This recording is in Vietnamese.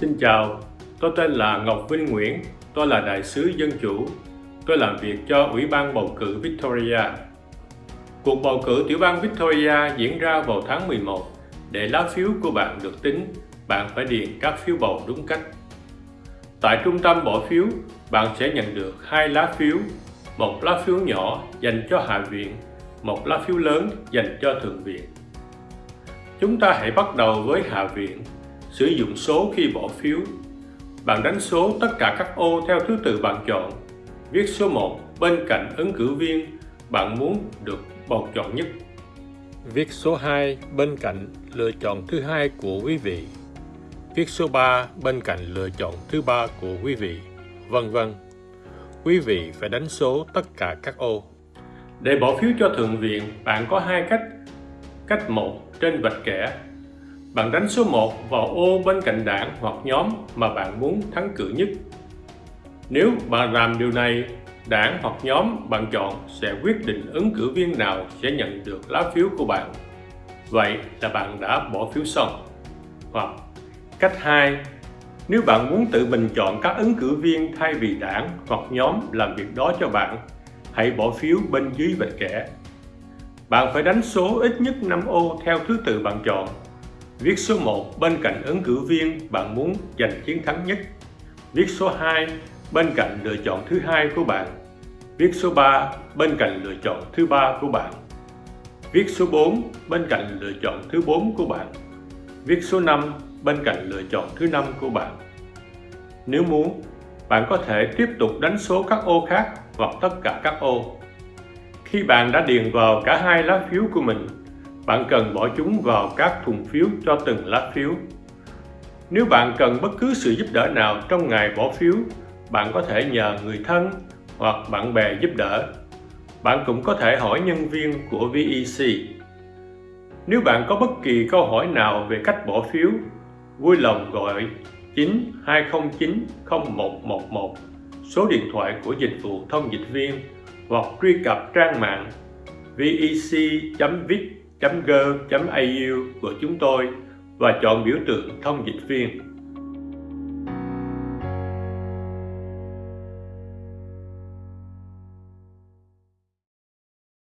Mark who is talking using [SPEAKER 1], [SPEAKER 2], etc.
[SPEAKER 1] Xin chào, tôi tên là Ngọc Vinh Nguyễn, tôi là đại sứ dân chủ. Tôi làm việc cho Ủy ban bầu cử Victoria. Cuộc bầu cử tiểu bang Victoria diễn ra vào tháng 11. Để lá phiếu của bạn được tính, bạn phải điền các phiếu bầu đúng cách. Tại trung tâm bỏ phiếu, bạn sẽ nhận được hai lá phiếu, một lá phiếu nhỏ dành cho Hạ viện, một lá phiếu lớn dành cho Thượng viện. Chúng ta hãy bắt đầu với Hạ viện sử dụng số khi bỏ phiếu. Bạn đánh số tất cả các ô theo thứ tự bạn chọn. Viết số 1 bên cạnh ứng cử viên bạn muốn được bầu chọn nhất. Viết số 2 bên cạnh lựa chọn thứ hai của quý vị. Viết số 3 bên cạnh lựa chọn thứ ba của quý vị, vân vân. Quý vị phải đánh số tất cả các ô. Để bỏ phiếu cho Thượng viện, bạn có hai cách. Cách 1 trên vạch kẻ bạn đánh số 1 vào ô bên cạnh đảng hoặc nhóm mà bạn muốn thắng cử nhất. Nếu bạn làm điều này, đảng hoặc nhóm bạn chọn sẽ quyết định ứng cử viên nào sẽ nhận được lá phiếu của bạn. Vậy là bạn đã bỏ phiếu xong. Hoặc cách 2, nếu bạn muốn tự mình chọn các ứng cử viên thay vì đảng hoặc nhóm làm việc đó cho bạn, hãy bỏ phiếu bên dưới vạch kẻ. Bạn phải đánh số ít nhất 5 ô theo thứ tự bạn chọn Viết số 1 bên cạnh ứng cử viên bạn muốn giành chiến thắng nhất. Viết số 2 bên cạnh lựa chọn thứ hai của bạn. Viết số 3 bên cạnh lựa chọn thứ ba của bạn. Viết số 4 bên cạnh lựa chọn thứ 4 của bạn. Viết số 5 bên cạnh lựa chọn thứ 5 của bạn. Nếu muốn, bạn có thể tiếp tục đánh số các ô khác hoặc tất cả các ô. Khi bạn đã điền vào cả hai lá phiếu của mình, bạn cần bỏ chúng vào các thùng phiếu cho từng lá phiếu. Nếu bạn cần bất cứ sự giúp đỡ nào trong ngày bỏ phiếu, bạn có thể nhờ người thân hoặc bạn bè giúp đỡ. Bạn cũng có thể hỏi nhân viên của VEC. Nếu bạn có bất kỳ câu hỏi nào về cách bỏ phiếu, vui lòng gọi 9 209 0111 số điện thoại của dịch vụ thông dịch viên hoặc truy cập trang mạng vec.vic.gov.au của chúng tôi và chọn biểu tượng thông dịch viên.